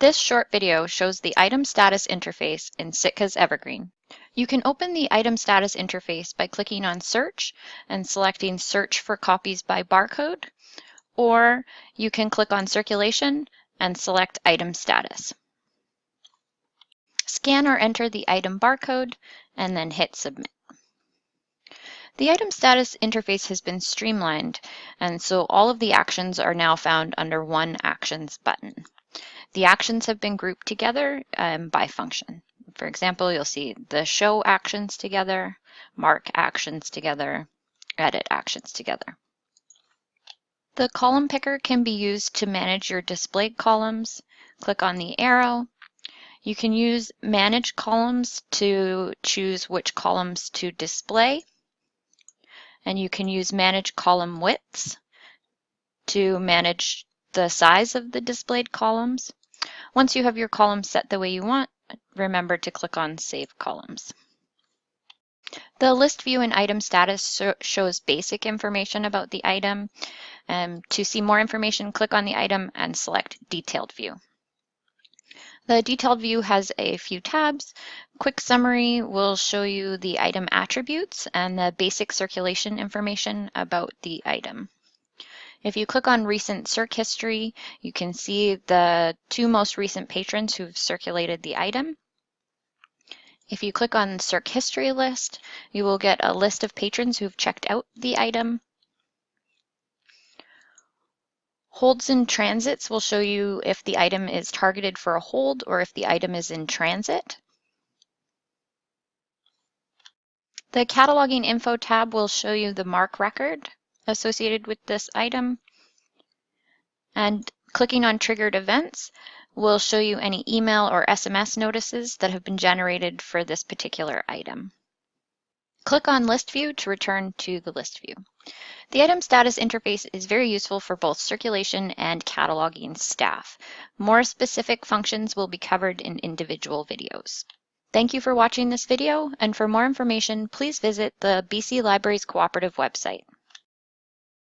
This short video shows the item status interface in Sitka's Evergreen. You can open the item status interface by clicking on search and selecting search for copies by barcode, or you can click on circulation and select item status. Scan or enter the item barcode and then hit submit. The item status interface has been streamlined and so all of the actions are now found under one actions button. The actions have been grouped together um, by function. For example, you'll see the show actions together, mark actions together, edit actions together. The column picker can be used to manage your displayed columns. Click on the arrow. You can use manage columns to choose which columns to display. And you can use manage column widths to manage the size of the displayed columns. Once you have your columns set the way you want, remember to click on Save Columns. The list view and item status shows basic information about the item. Um, to see more information, click on the item and select Detailed View. The detailed view has a few tabs. Quick summary will show you the item attributes and the basic circulation information about the item. If you click on recent circ history, you can see the two most recent patrons who've circulated the item. If you click on circ history list, you will get a list of patrons who've checked out the item. Holds and transits will show you if the item is targeted for a hold or if the item is in transit. The cataloging info tab will show you the MARC record associated with this item. And clicking on triggered events will show you any email or SMS notices that have been generated for this particular item. Click on List View to return to the list view. The item status interface is very useful for both circulation and cataloging staff. More specific functions will be covered in individual videos. Thank you for watching this video, and for more information, please visit the BC Libraries Cooperative website.